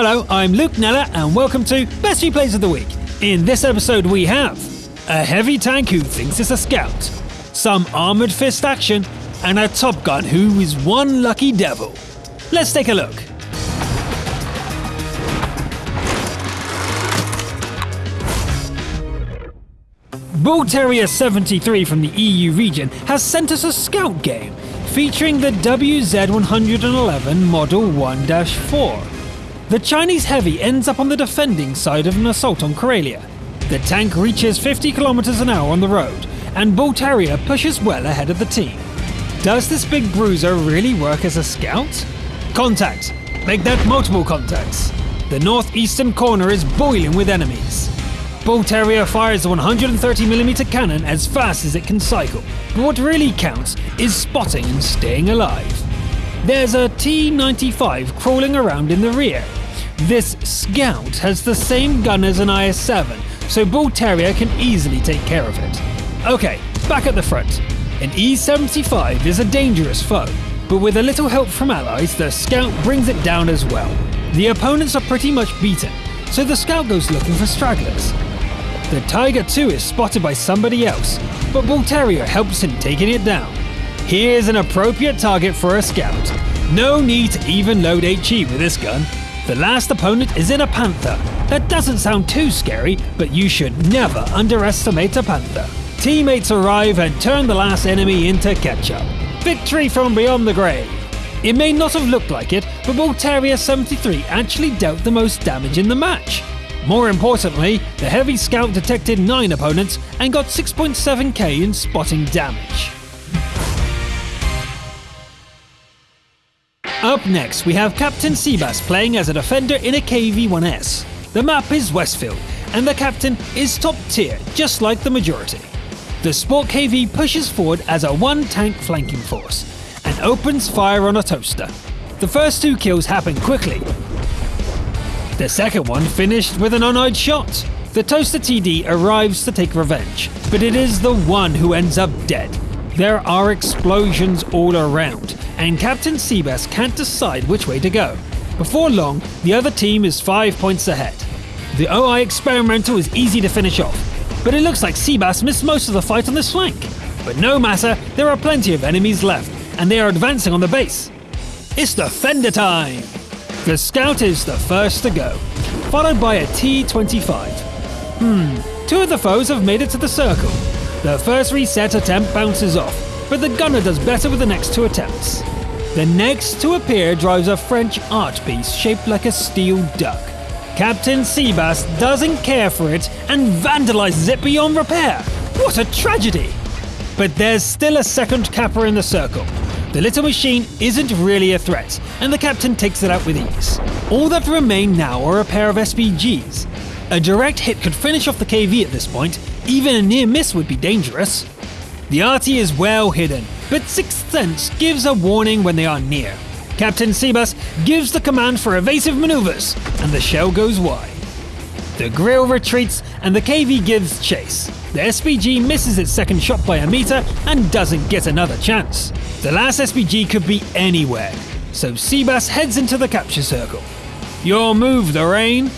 Hello, I'm Luke Neller, and welcome to Best Replays of the Week. In this episode, we have a heavy tank who thinks it's a scout, some armored fist action, and a Top Gun who is one lucky devil. Let's take a look. Bull Terrier 73 from the EU region has sent us a scout game featuring the WZ111 Model 1 4. The Chinese Heavy ends up on the defending side of an assault on Karelia. The tank reaches 50 km an hour on the road, and Bull Terrier pushes well ahead of the team. Does this big bruiser really work as a scout? Contact! Make that multiple contacts! The northeastern corner is boiling with enemies. Bull Terrier fires a 130mm cannon as fast as it can cycle, but what really counts is spotting and staying alive. There's a T-95 crawling around in the rear. This Scout has the same gun as an IS-7, so Bull Terrier can easily take care of it. Okay, back at the front. An E-75 is a dangerous foe, but with a little help from allies, the Scout brings it down as well. The opponents are pretty much beaten, so the Scout goes looking for stragglers. The Tiger 2 is spotted by somebody else, but Bull Terrier helps in taking it down. Here's an appropriate target for a scout. No need to even load HE with this gun. The last opponent is in a Panther. That doesn't sound too scary, but you should never underestimate a Panther. Teammates arrive and turn the last enemy into ketchup. Victory from beyond the grave. It may not have looked like it, but Terrier 73 actually dealt the most damage in the match. More importantly, the Heavy Scout detected 9 opponents and got 6.7k in spotting damage. Up next, we have Captain Seabass playing as a defender in a KV-1S. The map is Westfield, and the captain is top tier, just like the majority. The Sport KV pushes forward as a one-tank flanking force, and opens fire on a toaster. The first two kills happen quickly, the second one finished with an uneyed shot. The Toaster TD arrives to take revenge, but it is the one who ends up dead. There are explosions all around, and Captain Seabass can't decide which way to go. Before long, the other team is 5 points ahead. The OI Experimental is easy to finish off, but it looks like Seabass missed most of the fight on this flank. But no matter, there are plenty of enemies left, and they are advancing on the base. It's defender time! The Scout is the first to go, followed by a T-25. Hmm, two of the foes have made it to the circle. The first reset attempt bounces off, but the gunner does better with the next two attempts. The next to appear drives a French art piece shaped like a steel duck. Captain Seabass doesn't care for it and vandalizes it beyond repair. What a tragedy! But there's still a second capper in the circle, the little machine isn't really a threat, and the captain takes it out with ease. All that remain now are a pair of SPGs. A direct hit could finish off the KV at this point, even a near miss would be dangerous. The arty is well hidden, but Sixth Sense gives a warning when they are near. Captain Seabass gives the command for evasive maneuvers, and the shell goes wide. The Grille retreats, and the KV gives chase. The SPG misses its second shot by a meter and doesn't get another chance. The last SPG could be anywhere, so Seabass heads into the capture circle. Your move, Lorraine!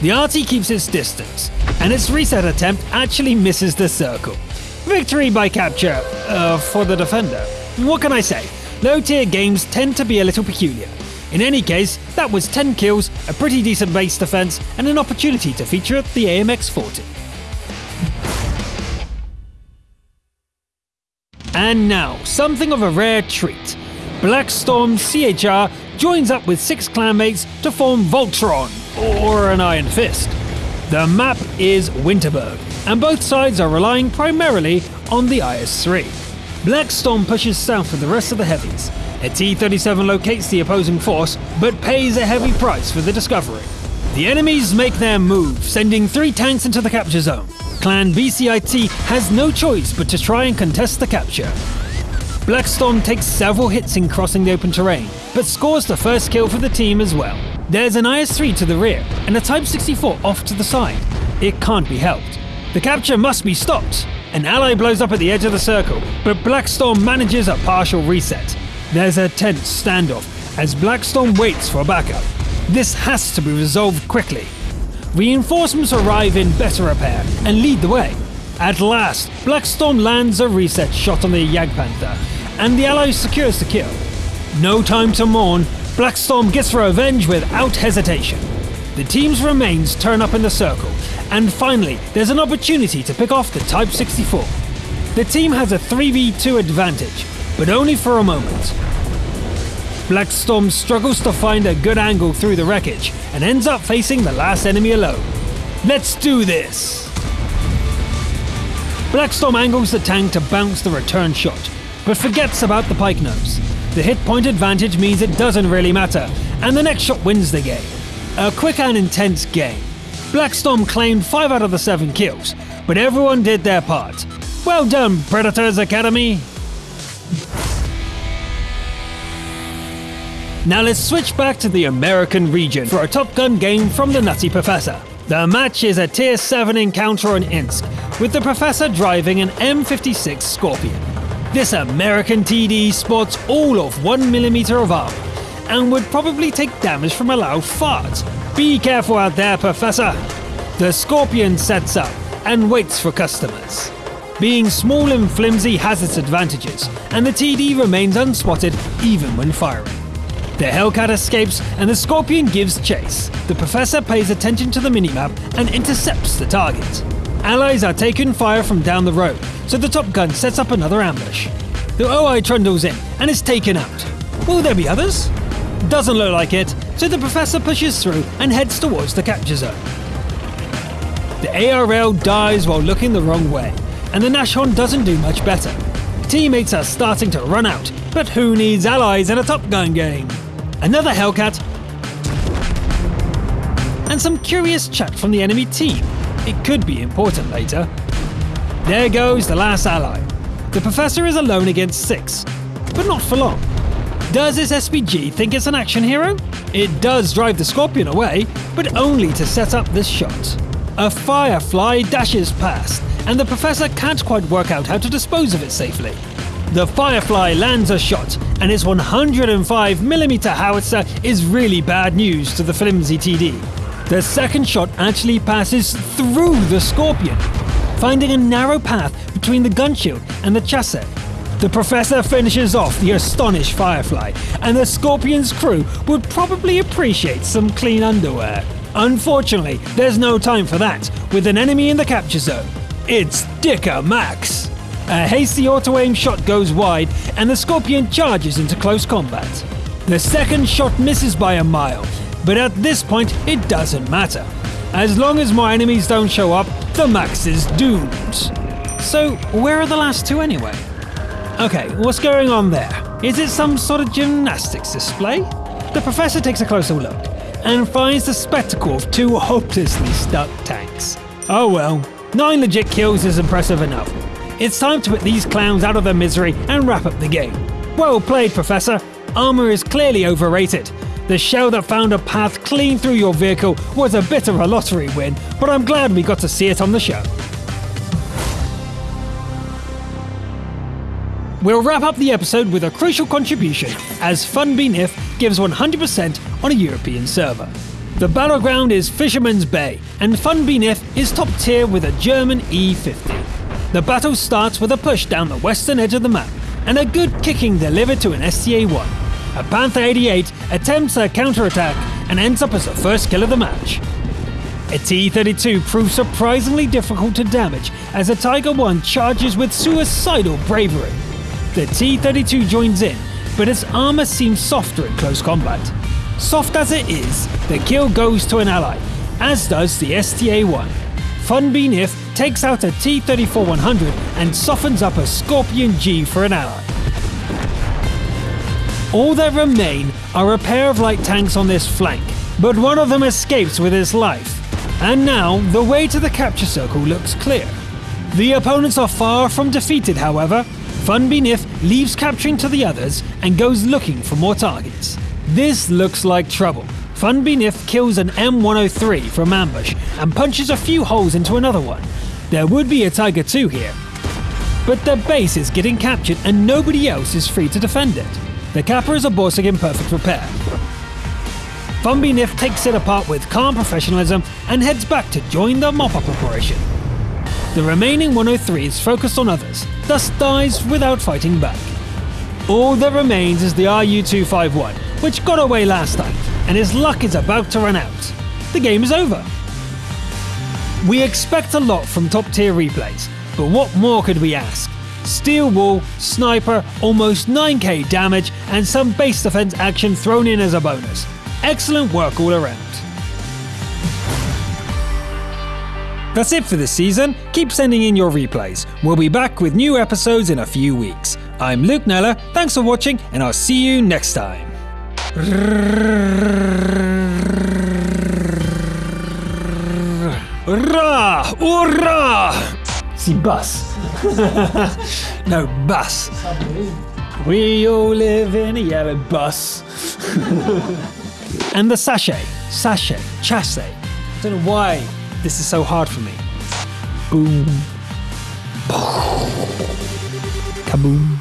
The arty keeps its distance, and its reset attempt actually misses the circle. Victory by capture, uh, for the defender. What can I say? Low tier games tend to be a little peculiar. In any case, that was 10 kills, a pretty decent base defense, and an opportunity to feature the AMX 40. And now, something of a rare treat. Blackstorm CHR joins up with six clanmates to form Voltron, or an Iron Fist. The map is Winterberg, and both sides are relying primarily on the IS-3. Blackstorm pushes south with the rest of the heavies. A T-37 locates the opposing force, but pays a heavy price for the discovery. The enemies make their move, sending three tanks into the capture zone. Clan BCIT has no choice but to try and contest the capture. Blackstorm takes several hits in crossing the open terrain, but scores the first kill for the team as well. There's an IS-3 to the rear, and a Type 64 off to the side. It can't be helped. The capture must be stopped. An ally blows up at the edge of the circle, but Blackstorm manages a partial reset. There's a tense standoff as Blackstorm waits for a backup. This has to be resolved quickly. Reinforcements arrive in better repair and lead the way. At last, Blackstorm lands a reset shot on the Jagdpanther, and the Allies secures the kill. No time to mourn, Blackstorm gets revenge without hesitation. The team's remains turn up in the circle, and finally, there's an opportunity to pick off the Type 64. The team has a 3v2 advantage, but only for a moment. Blackstorm struggles to find a good angle through the wreckage and ends up facing the last enemy alone. Let's do this! Blackstorm angles the tank to bounce the return shot, but forgets about the pike nose. The hit point advantage means it doesn't really matter, and the next shot wins the game. A quick and intense game. Blackstorm claimed 5 out of the 7 kills, but everyone did their part. Well done, Predators Academy! Now let's switch back to the American region for a Top Gun game from the Nutty Professor. The match is a Tier 7 encounter on Ensk, with the Professor driving an M56 Scorpion. This American TD sports all of 1mm of armor, and would probably take damage from a loud fart. Be careful out there, Professor! The Scorpion sets up and waits for customers. Being small and flimsy has its advantages, and the TD remains unspotted even when firing. The Hellcat escapes and the Scorpion gives chase. The Professor pays attention to the minimap and intercepts the target. Allies are taking fire from down the road, so the Top Gun sets up another ambush. The OI trundles in and is taken out. Will there be others? Doesn't look like it, so the Professor pushes through and heads towards the capture zone. The ARL dies while looking the wrong way, and the Nashorn doesn't do much better. Teammates are starting to run out, but who needs allies in a Top Gun game? another Hellcat, and some curious chat from the enemy team. It could be important later. There goes the last ally. The Professor is alone against six, but not for long. Does this SPG think it's an action hero? It does drive the Scorpion away, but only to set up this shot. A Firefly dashes past, and the Professor can't quite work out how to dispose of it safely. The Firefly lands a shot, and its 105mm howitzer is really bad news to the flimsy TD. The second shot actually passes through the Scorpion, finding a narrow path between the gun shield and the chassis. The Professor finishes off the astonished Firefly, and the Scorpion's crew would probably appreciate some clean underwear. Unfortunately, there's no time for that, with an enemy in the capture zone. It's Dicker Max! A hasty auto-aim shot goes wide and the Scorpion charges into close combat. The second shot misses by a mile, but at this point it doesn't matter. As long as more enemies don't show up, the Max is doomed. So, where are the last two anyway? Okay, what's going on there? Is it some sort of gymnastics display? The professor takes a closer look and finds the spectacle of two hopelessly stuck tanks. Oh well, nine legit kills is impressive enough, it's time to put these clowns out of their misery and wrap up the game. Well played, Professor. Armour is clearly overrated. The shell that found a path clean through your vehicle was a bit of a lottery win, but I'm glad we got to see it on the show. We'll wrap up the episode with a crucial contribution as FunBNIF gives 100% on a European server. The battleground is Fisherman's Bay, and FunBNIF is top tier with a German E50. The battle starts with a push down the western edge of the map and a good kicking delivered to an STA-1. A Panther 88 attempts a counterattack and ends up as the first kill of the match. A T-32 proves surprisingly difficult to damage as a Tiger 1 charges with suicidal bravery. The T-32 joins in, but its armor seems softer in close combat. Soft as it is, the kill goes to an ally, as does the STA-1. FunBNIF takes out a T-34-100 and softens up a Scorpion G for an ally. All that remain are a pair of light tanks on this flank, but one of them escapes with his life. And now, the way to the capture circle looks clear. The opponents are far from defeated, however. FunBNIF leaves capturing to the others and goes looking for more targets. This looks like trouble. FunBNIF kills an M103 from ambush and punches a few holes into another one, there would be a Tiger 2 here. But their base is getting captured and nobody else is free to defend it. The capper is a Borsig in perfect repair. Nif takes it apart with calm professionalism and heads back to join the mop-up operation. The remaining 103s focused on others, thus dies without fighting back. All that remains is the RU-251, which got away last time, and his luck is about to run out. The game is over. We expect a lot from top tier replays, but what more could we ask? Steel wall, sniper, almost 9k damage, and some base defense action thrown in as a bonus. Excellent work all around. That's it for this season. Keep sending in your replays. We'll be back with new episodes in a few weeks. I'm Luke Neller, thanks for watching, and I'll see you next time. Ra! Hurrah! See, bus. no, bus. We all live in a yellow bus. and the sachet, sachet, chasse. I don't know why this is so hard for me. Boom. Kaboom.